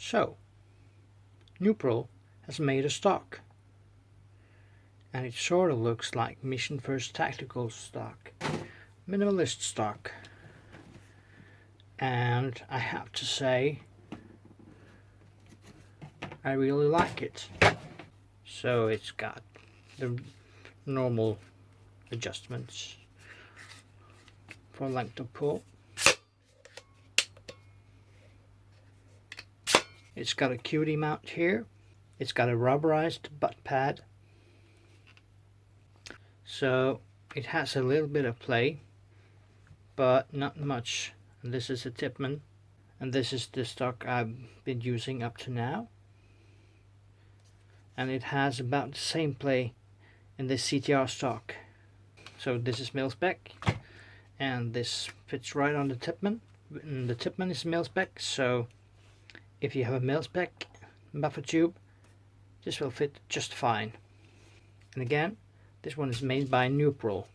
So, Nuprol has made a stock. And it sort of looks like Mission First Tactical stock. Minimalist stock. And I have to say, I really like it. So it's got the normal adjustments for length of pull. It's got a QD mount here. It's got a rubberized butt pad. So it has a little bit of play, but not much. And this is a Tippmann, And this is the stock I've been using up to now. And it has about the same play in this CTR stock. So this is mil spec. And this fits right on the Tippmann. And the Tippmann is mil spec, so if you have a mil-spec buffer tube this will fit just fine. And again this one is made by Nuprol